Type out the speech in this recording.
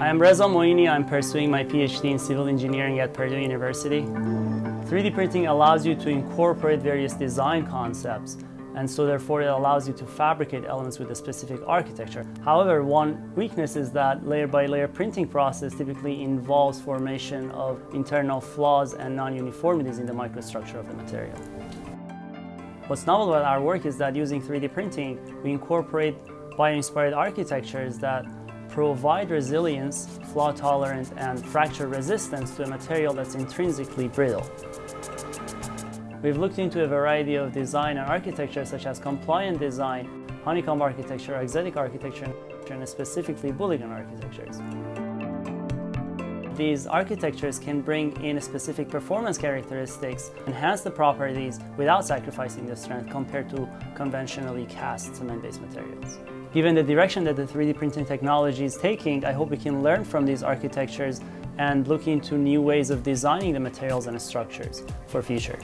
I am Reza Moini. I'm pursuing my PhD in civil engineering at Purdue University. 3D printing allows you to incorporate various design concepts and so therefore it allows you to fabricate elements with a specific architecture. However, one weakness is that layer by layer printing process typically involves formation of internal flaws and non-uniformities in the microstructure of the material. What's novel about our work is that using 3D printing, we incorporate bio-inspired architectures that provide resilience, flaw tolerance, and fracture resistance to a material that's intrinsically brittle. We've looked into a variety of design and architecture such as compliant design, honeycomb architecture, exotic architecture, and specifically Bouligand architectures. These architectures can bring in specific performance characteristics, enhance the properties without sacrificing the strength compared to conventionally cast cement-based materials. Given the direction that the 3D printing technology is taking, I hope we can learn from these architectures and look into new ways of designing the materials and structures for future.